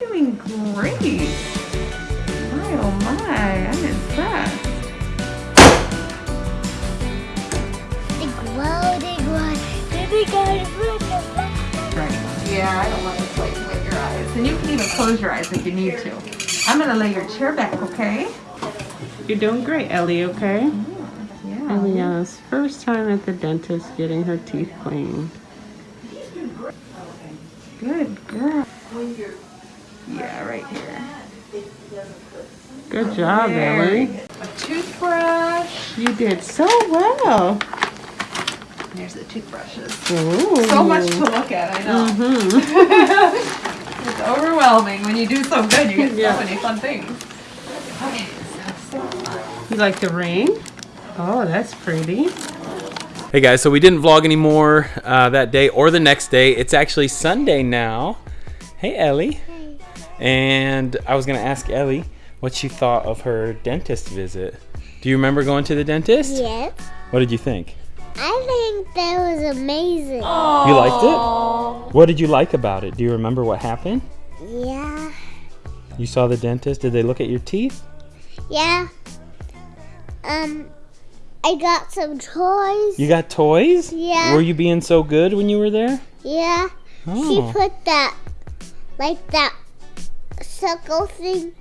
Doing great. My oh my, I'm impressed. They glow, they glow. Then they gotta put the Right. Yeah, I don't want to like wet your eyes. And you can even close your eyes if you need to. I'm gonna lay your chair back, okay? You're doing great, Ellie, okay? Mm, yeah. Eliana's first time at the dentist getting her teeth cleaned. Good girl. Yeah, right here. Good job, Ellie. A toothbrush. You did so well. There's the toothbrushes. Ooh. So much to look at, I know. Mm-hmm. It's overwhelming. When you do so good, you get Yeah. so many fun things. Okay, so, so. You like the ring? Oh, that's pretty. Hey guys, so we didn't vlog anymore uh, that day or the next day. It's actually Sunday now. Hey Ellie. And I was gonna ask Ellie what she thought of her dentist visit. Do you remember going to the dentist? Yes. What did you think? I think that was amazing. You liked it? What did you like about it? Do you remember what happened? Yeah. You saw the dentist. Did they look at your teeth? Yeah. Um, I got some toys. You got toys? Yeah. Were you being so good when you were there? Yeah. She Oh. put that, like that circle thing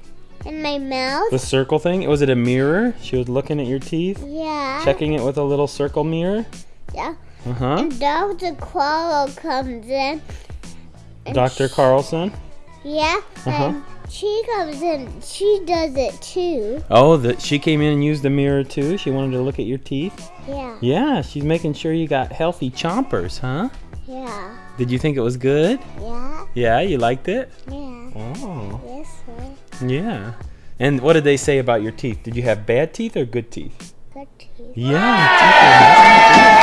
in my mouth. The circle thing? Was it a mirror? She was looking at your teeth? Yeah. Checking it with a little circle mirror? Yeah. Uh huh. And Dr. Quarrel comes in. Dr. sh- Carlson? Yeah. Uh-huh. And she comes in. She does it too. Oh, that she came in and used the mirror too. She wanted to look at your teeth. Yeah. Yeah, she's making sure you got healthy chompers, huh? Yeah. Did you think it was good? Yeah. Yeah, you liked it? Yeah. Oh. Yeah. And what did they say about your teeth? Did you have bad teeth or good teeth? Good teeth. Yeah, teeth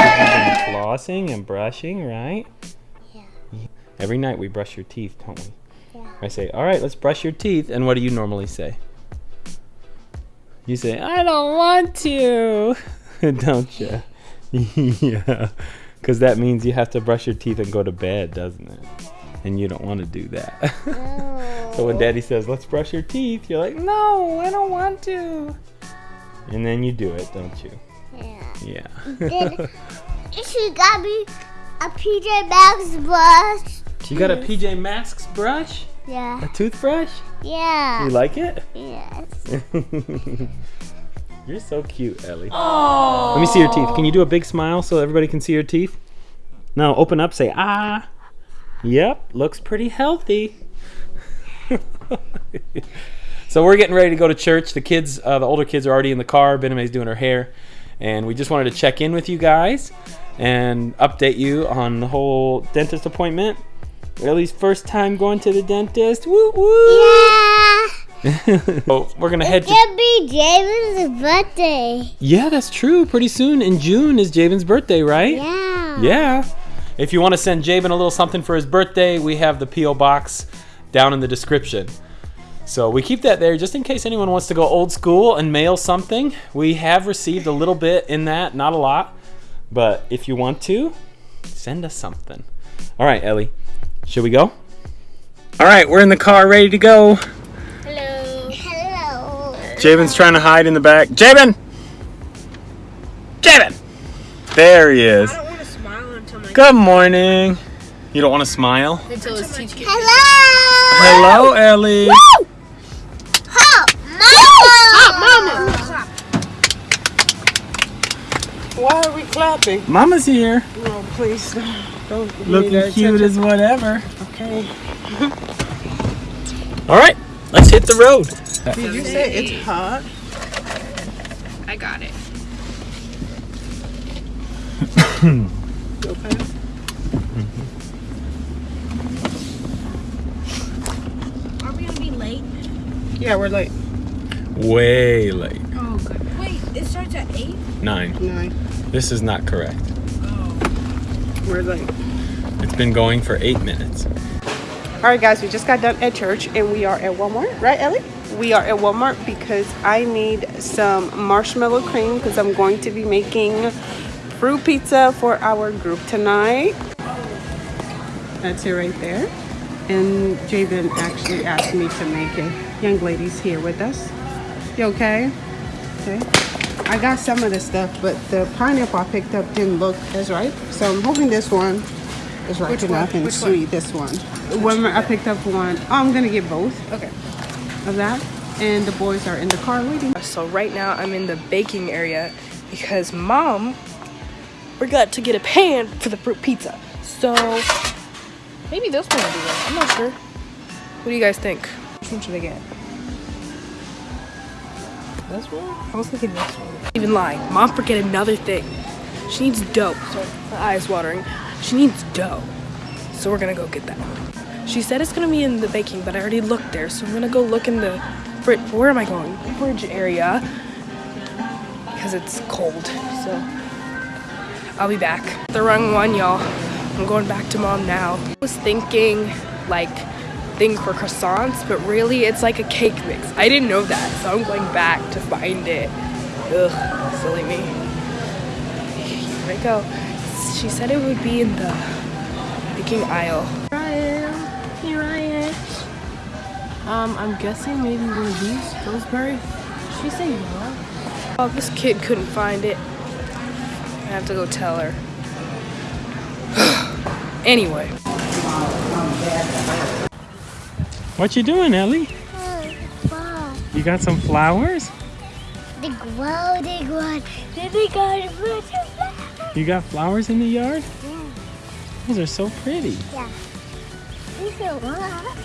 are nice. You've been flossing and brushing, right? Yeah. Every night we brush your teeth, don't we? Yeah. I say, all right, let's brush your teeth. And what do you normally say? You say, I don't want to, don't you? yeah, because that means you have to brush your teeth and go to bed, doesn't it? And you don't want to do that. So when daddy says, let's brush your teeth, you're like, no, I don't want to. And then you do it, don't you? Yeah. Yeah. Then she got me a PJ Masks brush. you got a PJ Masks brush? Yeah. A toothbrush? Yeah. You like it? Yes. You're so cute, Ellie. Let me see your teeth. Can you do a big smile so everybody can see your teeth? Now open up, say ah. Yep, looks pretty healthy. so we're getting ready to go to church. The kids, uh, the older kids are already in the car. Bename's doing her hair. And we just wanted to check in with you guys and update you on the whole dentist appointment. Ellie's first time going to the dentist. Woo woo! Yeah. so we're gonna head It's to gonna be Javen's birthday. Yeah, that's true. Pretty soon in June is Javen's birthday, right? Yeah. Yeah. If you want to send Javen a little something for his birthday, we have the P.O. box down in the description. So we keep that there just in case anyone wants to go old school and mail something. We have received a little bit in that, not a lot. But if you want to, send us something. All right, Ellie. Should we go? All right, we're in the car ready to go. Hello. Hello. Javen's trying to hide in the back. Javen! Javen! There he is. I don't want to smile until my Good morning. You don't want to smile? until his teeth get Hello. Hello, Ellie. Hot mama. Why are we clapping? Mama's here. No, please. Don't give Looking cute attention. as whatever. Okay. All right, let's hit the road. Did you say it's hot? I got it. Okay. Are we gonna be late? Yeah, we're late. Way late. Oh, good. Wait, it starts at eight. Nine. Nine. This is not correct. Oh. We're late. It's been going for eight minutes. All right, guys, we just got done at church and we are at Walmart, right, Ellie? We are at Walmart because I need some marshmallow cream because I'm going to be making fruit pizza for our group tonight. That's it right there. and Jabin actually asked me to make it. Young lady's here with us. You okay? Okay. I got some of the stuff, but the pineapple I picked up didn't look as ripe. So I'm hoping this one is ripe enough and sweet. This one. When I picked up one, oh, I'm gonna get both Okay. of that. And the boys are in the car waiting. So right now I'm in the baking area because mom forgot to get a pan for the fruit pizza. So maybe this one will be right. I'm not sure. What do you guys think? Which one should I get? This one? I was thinking this one. Even lying. Mom forget another thing. She needs dough. Sorry, my eye's watering. She needs dough. So we're gonna go get that. She said it's gonna be in the baking, but I already looked there, so I'm gonna go look in the fridge. Where am I going? Fridge area because it's cold. So I'll be back. The wrong one, y'all. I'm going back to mom now. I was thinking like thing for croissants, but really it's like a cake mix. I didn't know that, so I'm going back to find it. Ugh, silly me. Here I go. She said it would be in the baking aisle. Here I am. Here I am. Um, I'm guessing maybe one of these, Pillsbury. She say no. Oh, this kid couldn't find it. I have to go tell her. anyway. What you doing, Ellie? Oh. You got some flowers? The gloating one. Then they got bunch of flowers. You got flowers in the yard? Yeah. Those are so pretty. Yeah. These are what?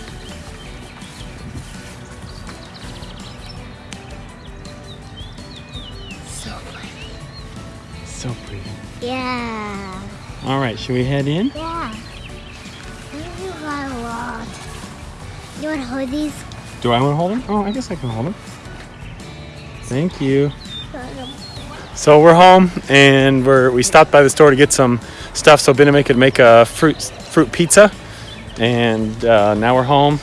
So pretty. So pretty. Yeah. All right, should we head in? Yeah. You want to hold these? Do I want to hold them? Oh, I guess I can hold them. Thank you. So we're home and we're we stopped by the store to get some stuff so Benedict could make a fruit fruit pizza, and uh, now we're home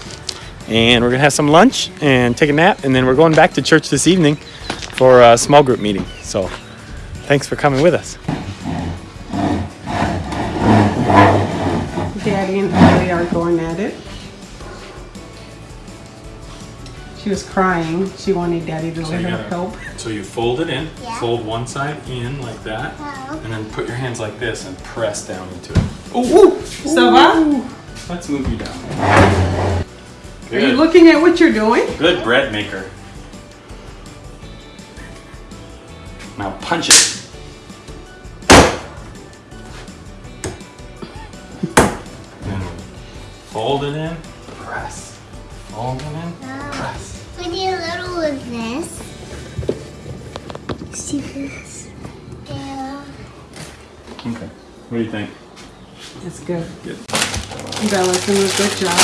and we're gonna have some lunch and take a nap and then we're going back to church this evening for a small group meeting. So thanks for coming with us. Daddy and Ellie are going at it. She was crying. She wanted Daddy to let her help. So you fold it in, Yeah. fold one side in like that, Oh. and then put your hands like this and press down into it. Ooh, ça va? Let's move you down. Are you looking at what you're doing? Good bread maker. Now punch it. Fold it in, press. Fold it in, uh-huh. press. We need a little of this. See this? Yeah. Okay. What do you think? It's good. Good. Bella's doing a good job.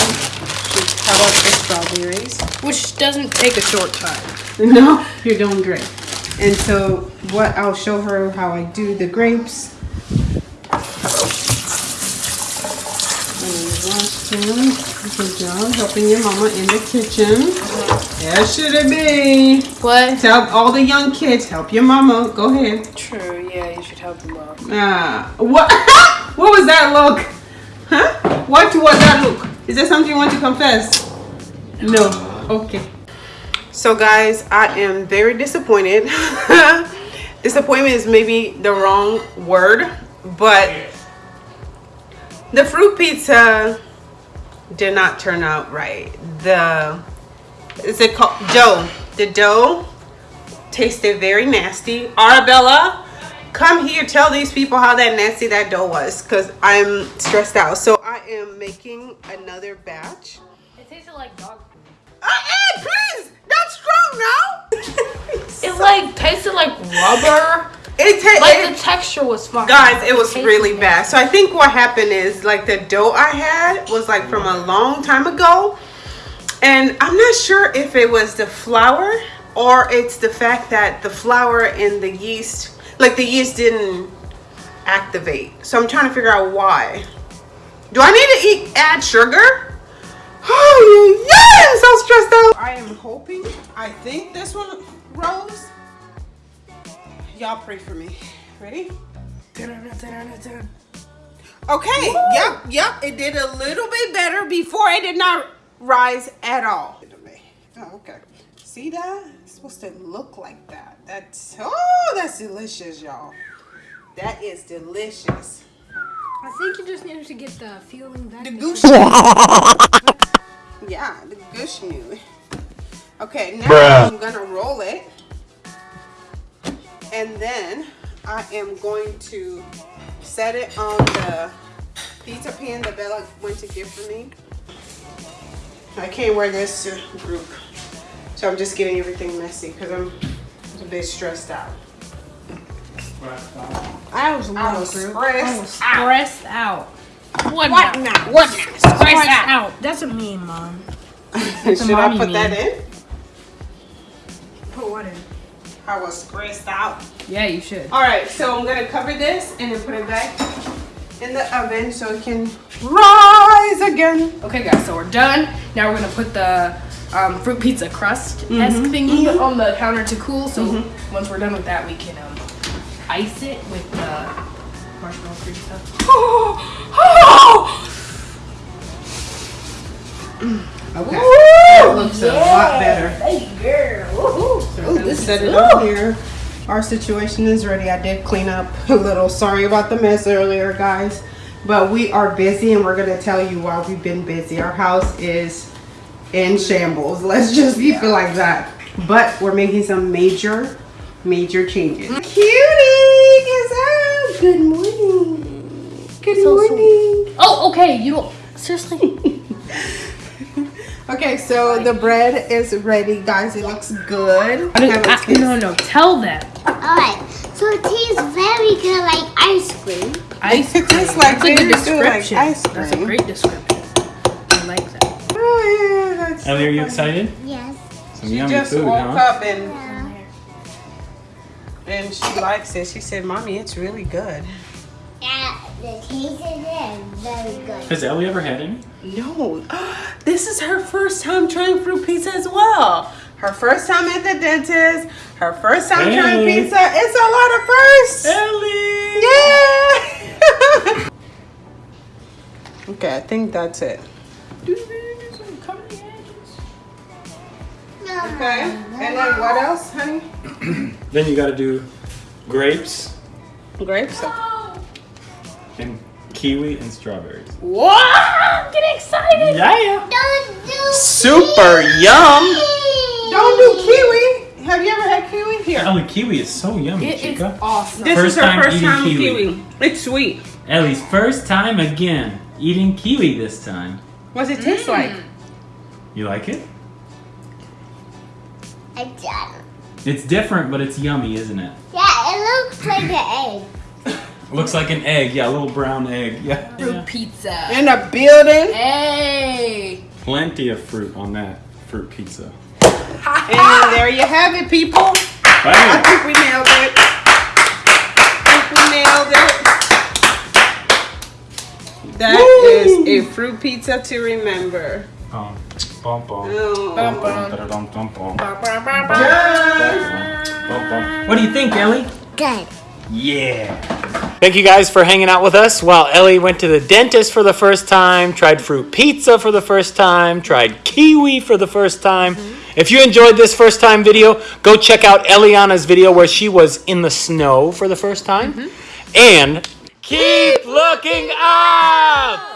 How about the strawberries? Which doesn't take a short time. No, you're doing great. And so what I'll show her how I do the grapes. And wash. Good job helping your mama in the kitchen. That should it be. What? Tell all the young kids, help your mama. Go ahead. True, yeah, you should help them out. Ah, what? what was that look? Huh? What was that look? Is there something you want to confess? No. Okay. So guys, I am very disappointed. Disappointment is maybe the wrong word, but the fruit pizza did not turn out right. The is it called dough? The dough tasted very nasty. Arabella, come here. Tell these people how that nasty that dough was, cause I'm stressed out. So I am making another batch. It tasted like dog food. Uh, hey, please, that's strong now. It like tasted like rubber. it ta- Like it- the texture was fine. guys it was tasted really nasty. bad so i think what happened is like the dough i had was like from a long time ago and i'm not sure if it was the flour or it's the fact that the flour and the yeast like the yeast didn't activate so i'm trying to figure out why do i need to eat add sugar oh yeah i'm so stressed out i am hoping i think this one rose y'all pray for me ready Okay, yep, yep. It did a little bit better before it did not rise at all. Oh, okay. See that? It's supposed to look like that. That's oh, that's delicious, y'all. That is delicious. I think you just needed to get the feeling back. The goose. yeah, the goose new. Okay, now Bruh. I'm gonna roll it, and then I am going to set it on the pizza pan that Bella went to get for me. I can't wear this to group, so I'm just getting everything messy because I'm a bit stressed out. I was I was stressed out. stressed out. What, What now? now? What now? Stressed out. That's a meme, mom. Should I mommy put that in? Put what in? I was stressed out. Yeah, you should. All right, so I'm gonna cover this and then put it back in the oven so it can rise again. Okay, guys, so we're done. Now we're gonna put the um, fruit pizza crust esque thingy on the counter to cool. So once we're done with that, we can um, ice it with the marshmallow cream stuff. Mm. Okay, that looks a lot better. Woohoo. So just set it on here. Our situation is ready. I did clean up a little. Sorry about the mess earlier, guys. But we are busy and we're gonna tell you why we've been busy. Our house is in shambles. Let's just keep it like that. But we're making some major, major changes. Mm. Cutie is out. Good morning. Good morning. Oh, okay. You don't seriously. Okay, so the bread is ready, guys. It looks good. I Have a I- taste. no, no. Tell them. Alright, so it tastes very good like ice cream. Ice It cream. tastes like That's a good very good, like description. ice That's a cream. great description. I like that. Oh, yeah, that's Ellie, are you excited? Yes. Some She yummy just food, woke huh? up and and she likes it. She said, "Mommy, it's really good." Yeah, the taste is there very good. Has Ellie ever had any? No, this is her first time trying fruit pizza as well. Her first time at the dentist. Her first time trying pizza. It's a lot of firsts. Ellie! Yeah. okay, I think that's it. Do the eggs and cover the edges. Okay, and then what else, honey? Then you gotta do grapes Grapes. And kiwi and strawberries. What? I'm getting excited. Yeah! Don't do Super yum! Don't do kiwi. Have you ever had kiwi? Here. Ellie, kiwi is so yummy, It is chica. awesome. This First is her time first time with kiwi. kiwi. It's sweet. Ellie's first time again eating kiwi this time. What's it taste like? Mm. You like it? I done. It's different, but it's yummy, isn't it? Yeah, it looks like an egg. Looks like an egg, yeah, a little brown egg. Yeah. Fruit pizza. In a building. Hey. Plenty of fruit on that fruit pizza. And there you have it, people. I think we nailed it. I think we nailed it. That is a fruit pizza to remember. Bum, bum. What do you think, Ellie? Good. Yeah. Thank you guys for hanging out with us while Ellie went to the dentist for the first time, tried fruit pizza for the first time, tried kiwi for the first time. Mm-hmm. If you enjoyed this first time video, go check out Eliana's video where she was in the snow for the first time. Mm-hmm. And keep looking up!